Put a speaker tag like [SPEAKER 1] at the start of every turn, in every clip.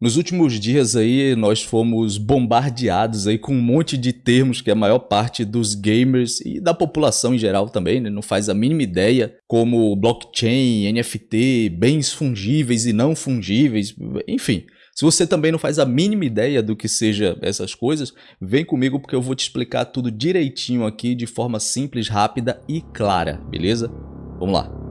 [SPEAKER 1] Nos últimos dias aí nós fomos bombardeados aí com um monte de termos que a maior parte dos gamers e da população em geral também né, não faz a mínima ideia, como blockchain, NFT, bens fungíveis e não fungíveis, enfim. Se você também não faz a mínima ideia do que seja essas coisas, vem comigo porque eu vou te explicar tudo direitinho aqui de forma simples, rápida e clara, beleza? Vamos lá.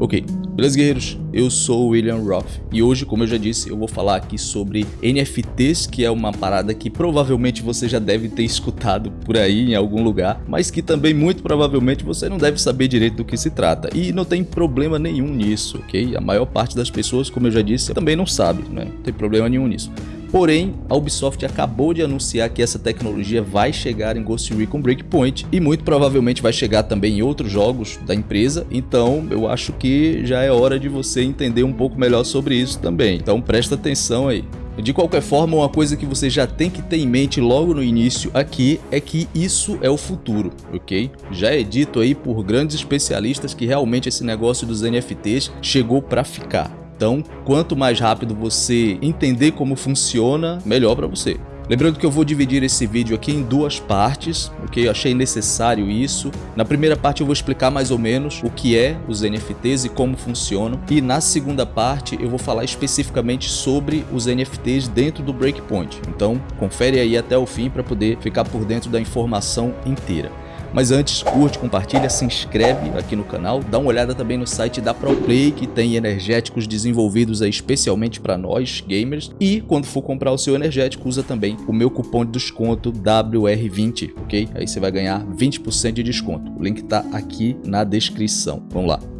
[SPEAKER 1] Ok, beleza guerreiros? Eu sou o William Roth e hoje, como eu já disse, eu vou falar aqui sobre NFTs, que é uma parada que provavelmente você já deve ter escutado por aí em algum lugar, mas que também muito provavelmente você não deve saber direito do que se trata. E não tem problema nenhum nisso, ok? A maior parte das pessoas, como eu já disse, também não sabe, né? Não tem problema nenhum nisso. Porém, a Ubisoft acabou de anunciar que essa tecnologia vai chegar em Ghost Recon Breakpoint e muito provavelmente vai chegar também em outros jogos da empresa, então eu acho que já é hora de você entender um pouco melhor sobre isso também, então presta atenção aí. De qualquer forma, uma coisa que você já tem que ter em mente logo no início aqui é que isso é o futuro, ok? Já é dito aí por grandes especialistas que realmente esse negócio dos NFTs chegou para ficar. Então, quanto mais rápido você entender como funciona, melhor para você. Lembrando que eu vou dividir esse vídeo aqui em duas partes, ok? Eu achei necessário isso. Na primeira parte eu vou explicar mais ou menos o que é os NFTs e como funcionam. E na segunda parte eu vou falar especificamente sobre os NFTs dentro do Breakpoint. Então confere aí até o fim para poder ficar por dentro da informação inteira. Mas antes, curte, compartilha, se inscreve aqui no canal, dá uma olhada também no site da ProPlay, que tem energéticos desenvolvidos aí especialmente para nós, gamers. E quando for comprar o seu energético, usa também o meu cupom de desconto WR20, ok? Aí você vai ganhar 20% de desconto. O link está aqui na descrição. Vamos lá.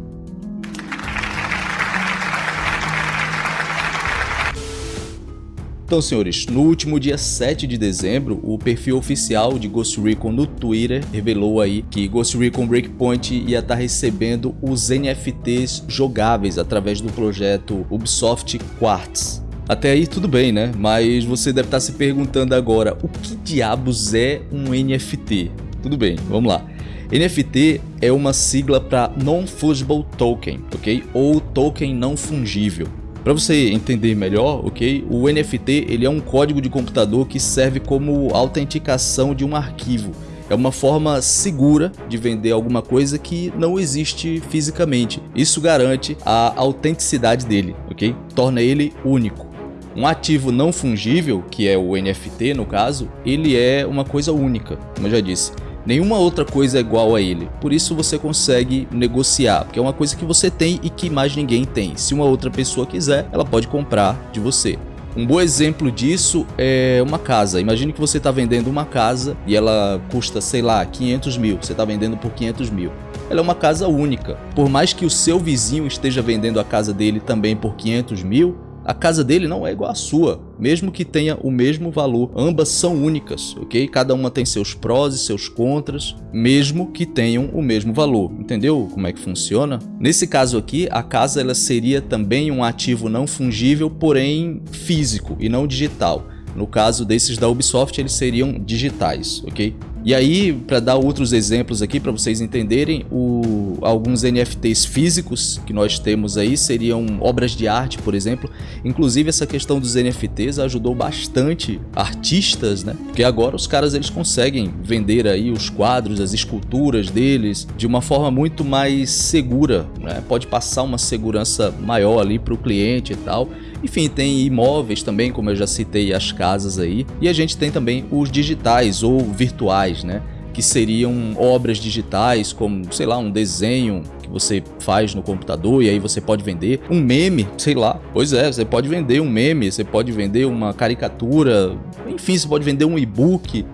[SPEAKER 1] Então, senhores, no último dia 7 de dezembro, o perfil oficial de Ghost Recon no Twitter revelou aí que Ghost Recon Breakpoint ia estar tá recebendo os NFTs jogáveis através do projeto Ubisoft Quartz. Até aí tudo bem, né? Mas você deve estar tá se perguntando agora, o que diabos é um NFT? Tudo bem, vamos lá. NFT é uma sigla para Non-Fungible Token, ok? Ou token não fungível. Para você entender melhor, ok? O NFT ele é um código de computador que serve como autenticação de um arquivo. É uma forma segura de vender alguma coisa que não existe fisicamente. Isso garante a autenticidade dele, ok? Torna ele único. Um ativo não fungível, que é o NFT no caso, ele é uma coisa única, como eu já disse. Nenhuma outra coisa é igual a ele, por isso você consegue negociar, porque é uma coisa que você tem e que mais ninguém tem. Se uma outra pessoa quiser, ela pode comprar de você. Um bom exemplo disso é uma casa. Imagine que você está vendendo uma casa e ela custa, sei lá, 500 mil. Você está vendendo por 500 mil. Ela é uma casa única. Por mais que o seu vizinho esteja vendendo a casa dele também por 500 mil, a casa dele não é igual à sua, mesmo que tenha o mesmo valor. Ambas são únicas, ok? Cada uma tem seus prós e seus contras, mesmo que tenham o mesmo valor. Entendeu como é que funciona? Nesse caso aqui, a casa ela seria também um ativo não fungível, porém físico e não digital. No caso desses da Ubisoft, eles seriam digitais, ok? E aí, para dar outros exemplos aqui para vocês entenderem, o, alguns NFTs físicos que nós temos aí seriam obras de arte, por exemplo. Inclusive essa questão dos NFTs ajudou bastante artistas, né? Porque agora os caras eles conseguem vender aí os quadros, as esculturas deles de uma forma muito mais segura, né? Pode passar uma segurança maior ali para o cliente e tal. Enfim, tem imóveis também, como eu já citei, as casas aí. E a gente tem também os digitais ou virtuais, né? Que seriam obras digitais, como, sei lá, um desenho que você faz no computador e aí você pode vender. Um meme, sei lá. Pois é, você pode vender um meme, você pode vender uma caricatura, enfim, você pode vender um e-book,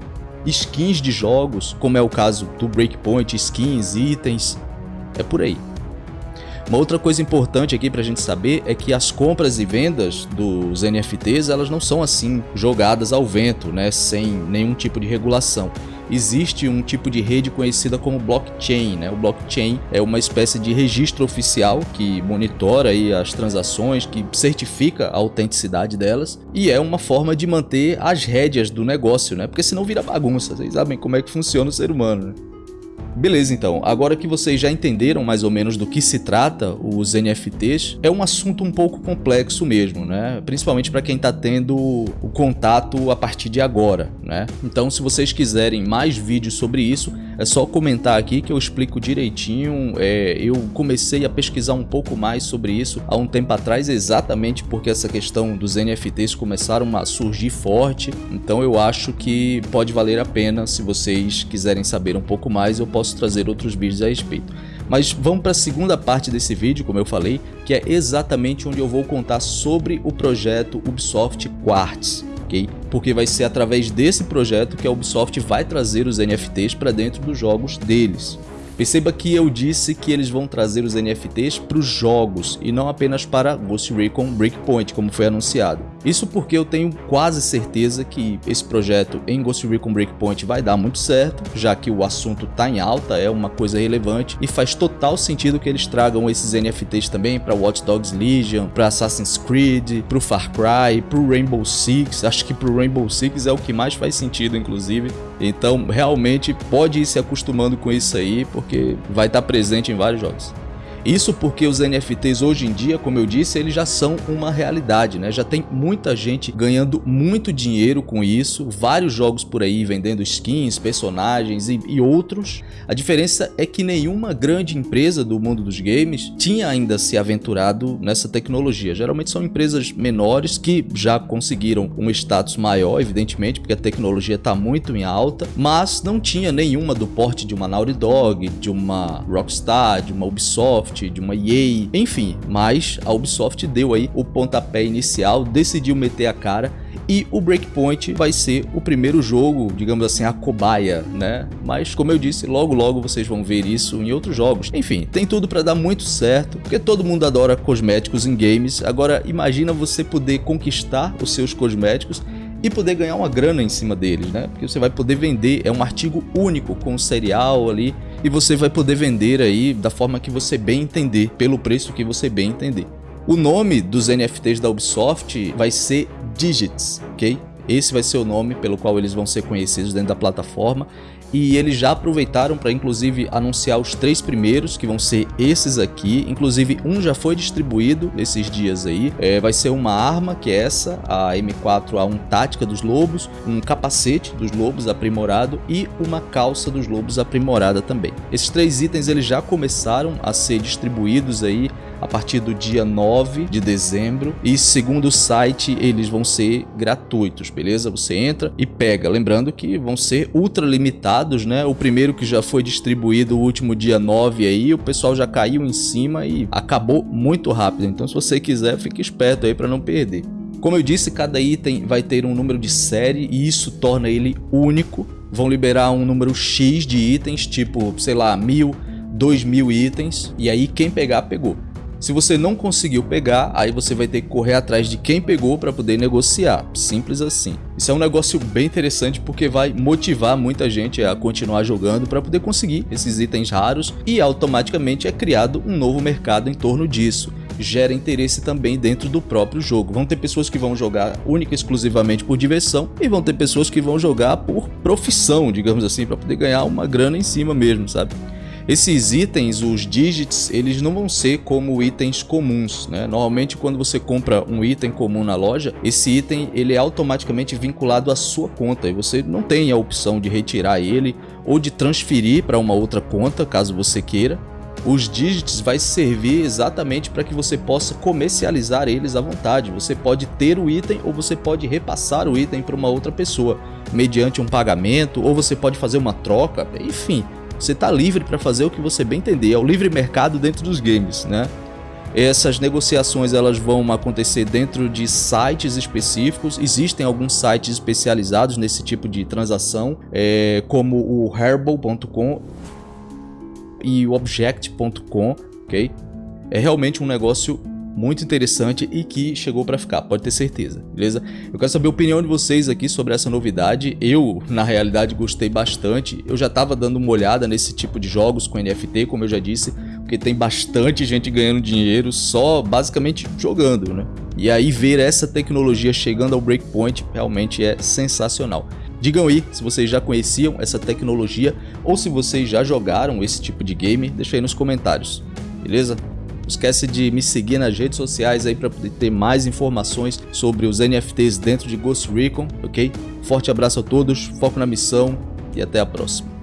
[SPEAKER 1] skins de jogos, como é o caso do Breakpoint, skins, itens, é por aí. Uma outra coisa importante aqui para a gente saber é que as compras e vendas dos NFTs elas não são assim jogadas ao vento, né, sem nenhum tipo de regulação. existe um tipo de rede conhecida como blockchain. Né? O blockchain é uma espécie de registro oficial que monitora aí as transações, que certifica a autenticidade delas e é uma forma de manter as rédeas do negócio, né? porque senão vira bagunça. Vocês sabem como é que funciona o ser humano. Né? Beleza, então, agora que vocês já entenderam mais ou menos do que se trata os NFTs, é um assunto um pouco complexo mesmo, né? Principalmente para quem está tendo o contato a partir de agora, né? Então, se vocês quiserem mais vídeos sobre isso, é só comentar aqui que eu explico direitinho. É, eu comecei a pesquisar um pouco mais sobre isso há um tempo atrás, exatamente porque essa questão dos NFTs começaram a surgir forte. Então, eu acho que pode valer a pena se vocês quiserem saber um pouco mais, eu posso trazer outros vídeos a respeito. Mas vamos para a segunda parte desse vídeo, como eu falei, que é exatamente onde eu vou contar sobre o projeto Ubisoft Quartz. Ok? Porque vai ser através desse projeto que a Ubisoft vai trazer os NFTs para dentro dos jogos deles. Perceba que eu disse que eles vão trazer os NFTs para os jogos e não apenas para Ghost Recon Breakpoint, como foi anunciado. Isso porque eu tenho quase certeza que esse projeto em Ghost Recon Breakpoint vai dar muito certo, já que o assunto está em alta, é uma coisa relevante e faz total sentido que eles tragam esses NFTs também para Watch Dogs Legion, para Assassin's Creed, para o Far Cry, para o Rainbow Six. Acho que para o Rainbow Six é o que mais faz sentido, inclusive. Então, realmente pode ir se acostumando com isso aí, porque vai estar presente em vários jogos. Isso porque os NFTs hoje em dia, como eu disse, eles já são uma realidade, né? Já tem muita gente ganhando muito dinheiro com isso, vários jogos por aí vendendo skins, personagens e, e outros. A diferença é que nenhuma grande empresa do mundo dos games tinha ainda se aventurado nessa tecnologia. Geralmente são empresas menores que já conseguiram um status maior, evidentemente, porque a tecnologia está muito em alta, mas não tinha nenhuma do porte de uma Naughty Dog, de uma Rockstar, de uma Ubisoft, De uma EA, enfim. Mas a Ubisoft deu aí o pontapé inicial, decidiu meter a cara e o Breakpoint vai ser o primeiro jogo, digamos assim, a cobaia, né? Mas como eu disse, logo logo vocês vão ver isso em outros jogos. Enfim, tem tudo para dar muito certo, porque todo mundo adora cosméticos em games. Agora imagina você poder conquistar os seus cosméticos e poder ganhar uma grana em cima deles, né? Porque você vai poder vender, é um artigo único com cereal ali e você vai poder vender aí da forma que você bem entender, pelo preço que você bem entender. O nome dos NFTs da Ubisoft vai ser Digits, ok? Esse vai ser o nome pelo qual eles vão ser conhecidos dentro da plataforma e eles já aproveitaram para inclusive anunciar os três primeiros, que vão ser esses aqui, inclusive um já foi distribuído esses dias aí, é, vai ser uma arma, que é essa, a M4A1 Tática dos Lobos, um capacete dos Lobos aprimorado e uma calça dos Lobos aprimorada também. Esses três itens eles já começaram a ser distribuídos aí a partir do dia 9 de dezembro e segundo o site eles vão ser gratuitos, beleza? Você entra e pega, lembrando que vão ser ultra limitados, né? O primeiro que já foi distribuído o último dia 9 aí, o pessoal já caiu em cima e acabou muito rápido, então se você quiser fique esperto aí para não perder. Como eu disse, cada item vai ter um número de série e isso torna ele único. Vão liberar um número X de itens, tipo, sei lá, mil, dois mil itens, e aí quem pegar, pegou. Se você não conseguiu pegar, aí você vai ter que correr atrás de quem pegou para poder negociar, simples assim. Isso é um negócio bem interessante porque vai motivar muita gente a continuar jogando para poder conseguir esses itens raros e automaticamente é criado um novo mercado em torno disso gera interesse também dentro do próprio jogo. Vão ter pessoas que vão jogar única e exclusivamente por diversão e vão ter pessoas que vão jogar por profissão, digamos assim, para poder ganhar uma grana em cima mesmo, sabe? Esses itens, os digits, eles não vão ser como itens comuns, né? Normalmente quando você compra um item comum na loja, esse item ele é automaticamente vinculado à sua conta e você não tem a opção de retirar ele ou de transferir para uma outra conta, caso você queira. Os digits vai servir exatamente para que você possa comercializar eles à vontade. Você pode ter o item ou você pode repassar o item para uma outra pessoa mediante um pagamento ou você pode fazer uma troca, enfim. Você está livre para fazer o que você bem entender, é o livre mercado dentro dos games, né? Essas negociações elas vão acontecer dentro de sites específicos. Existem alguns sites especializados nesse tipo de transação, é, como o Herbal.com e o Object.com, ok? É realmente um negócio muito interessante e que chegou para ficar, pode ter certeza, beleza? Eu quero saber a opinião de vocês aqui sobre essa novidade. Eu, na realidade, gostei bastante. Eu já estava dando uma olhada nesse tipo de jogos com NFT, como eu já disse, porque tem bastante gente ganhando dinheiro só basicamente jogando, né? E aí ver essa tecnologia chegando ao Breakpoint realmente é sensacional. Digam aí se vocês já conheciam essa tecnologia ou se vocês já jogaram esse tipo de game, deixa aí nos comentários, beleza? Não esquece de me seguir nas redes sociais aí para poder ter mais informações sobre os NFTs dentro de Ghost Recon, ok? Forte abraço a todos, foco na missão e até a próxima.